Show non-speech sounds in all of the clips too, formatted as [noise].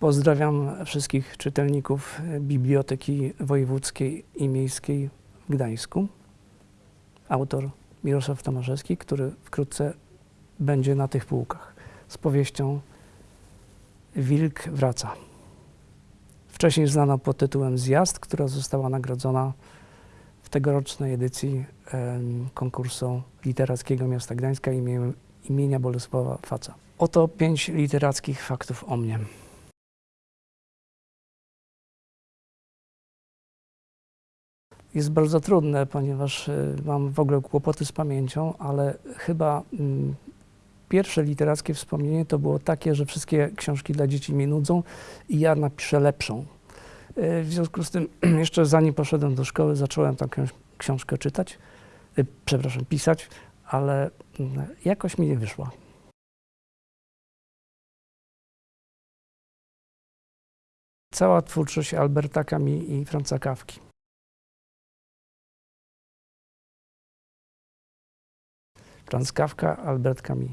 Pozdrawiam wszystkich czytelników Biblioteki Wojewódzkiej i Miejskiej w Gdańsku. Autor Mirosław Tomaszewski, który wkrótce będzie na tych półkach z powieścią Wilk wraca. Wcześniej znana pod tytułem Zjazd, która została nagrodzona w tegorocznej edycji konkursu literackiego miasta Gdańska imienia Bolesława Faca. Oto pięć literackich faktów o mnie. Jest bardzo trudne, ponieważ e, mam w ogóle kłopoty z pamięcią, ale chyba mm, pierwsze literackie wspomnienie to było takie, że wszystkie książki dla dzieci mnie nudzą i ja napiszę lepszą. E, W związku z tym, [clears throat] jeszcze zanim poszedłem do szkoły, zacząłem tę książ- książkę czytać, e, przepraszam, pisać, ale mm, jakoś mi nie wyszła. Cała twórczość Alberta Camus i Franza Kawki. Franz Kafka, Albert Camus.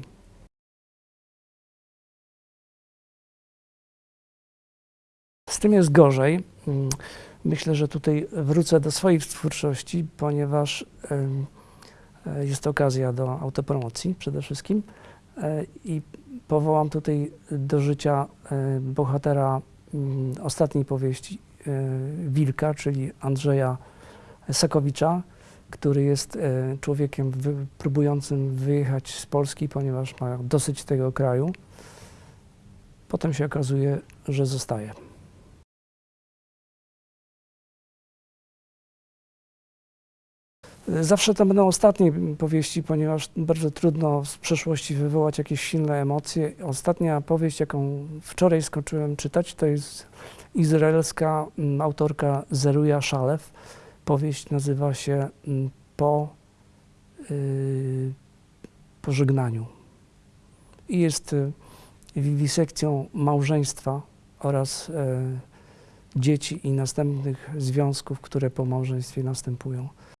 Z tym jest gorzej. Mm, Myślę, że tutaj wrócę do swojej twórczości, ponieważ e, jest to okazja do autopromocji przede wszystkim E, i powołam tutaj do życia e, bohatera mm, ostatniej powieści Wilka, czyli Andrzeja Sakowicza, który jest e, człowiekiem wy, próbującym wyjechać z Polski, ponieważ ma dosyć tego kraju. Potem się okazuje, że zostaje. Zawsze to będą ostatnie powieści, ponieważ bardzo trudno z przeszłości wywołać jakieś silne emocje. Ostatnia powieść, jaką wczoraj skończyłem czytać, to jest izraelska mm, autorka Zeruja Szalew. Powieść nazywa się mm, Po y, pożegnaniu. I jest y, wiwisekcją małżeństwa oraz e, dzieci i następnych związków, które po małżeństwie następują.